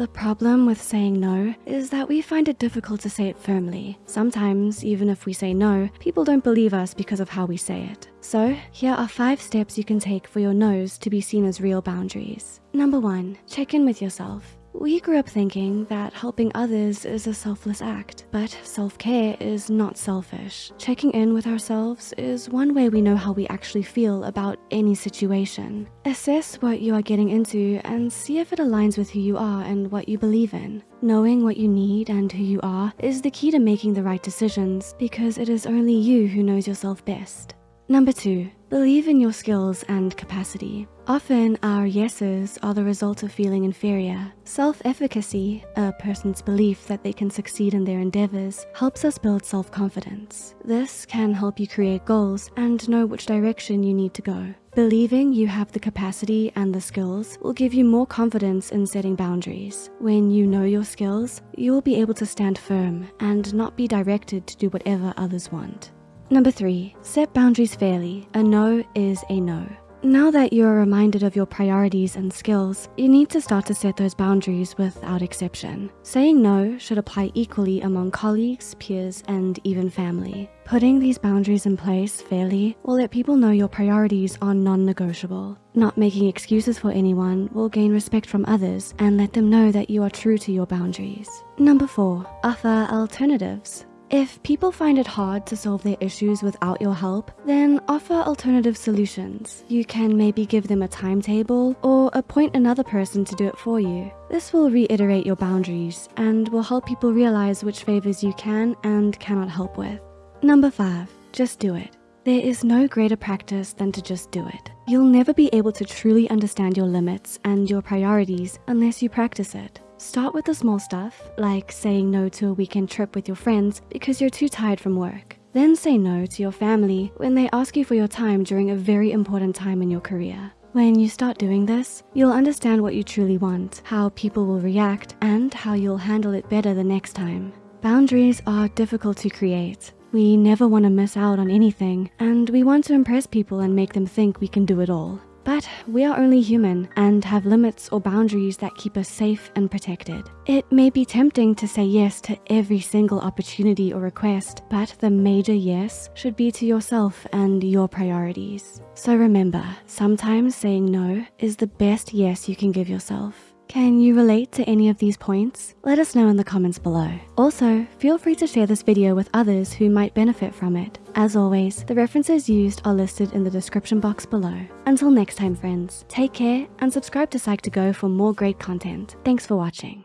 The problem with saying no is that we find it difficult to say it firmly. Sometimes, even if we say no, people don't believe us because of how we say it. So here are five steps you can take for your no's to be seen as real boundaries. Number one, check in with yourself. We grew up thinking that helping others is a selfless act, but self-care is not selfish. Checking in with ourselves is one way we know how we actually feel about any situation. Assess what you are getting into and see if it aligns with who you are and what you believe in. Knowing what you need and who you are is the key to making the right decisions because it is only you who knows yourself best. Number two, believe in your skills and capacity. Often our yeses are the result of feeling inferior. Self-efficacy, a person's belief that they can succeed in their endeavors, helps us build self-confidence. This can help you create goals and know which direction you need to go. Believing you have the capacity and the skills will give you more confidence in setting boundaries. When you know your skills, you will be able to stand firm and not be directed to do whatever others want. Number three, set boundaries fairly. A no is a no. Now that you're reminded of your priorities and skills, you need to start to set those boundaries without exception. Saying no should apply equally among colleagues, peers, and even family. Putting these boundaries in place fairly will let people know your priorities are non-negotiable. Not making excuses for anyone will gain respect from others and let them know that you are true to your boundaries. Number four, offer alternatives. If people find it hard to solve their issues without your help, then offer alternative solutions. You can maybe give them a timetable or appoint another person to do it for you. This will reiterate your boundaries and will help people realize which favors you can and cannot help with. Number five, just do it. There is no greater practice than to just do it. You'll never be able to truly understand your limits and your priorities unless you practice it. Start with the small stuff, like saying no to a weekend trip with your friends because you're too tired from work. Then say no to your family when they ask you for your time during a very important time in your career. When you start doing this, you'll understand what you truly want, how people will react, and how you'll handle it better the next time. Boundaries are difficult to create. We never wanna miss out on anything, and we want to impress people and make them think we can do it all. But we are only human and have limits or boundaries that keep us safe and protected. It may be tempting to say yes to every single opportunity or request, but the major yes should be to yourself and your priorities. So remember, sometimes saying no is the best yes you can give yourself. Can you relate to any of these points? Let us know in the comments below. Also, feel free to share this video with others who might benefit from it. As always, the references used are listed in the description box below. Until next time, friends, take care and subscribe to Psych2Go for more great content. Thanks for watching.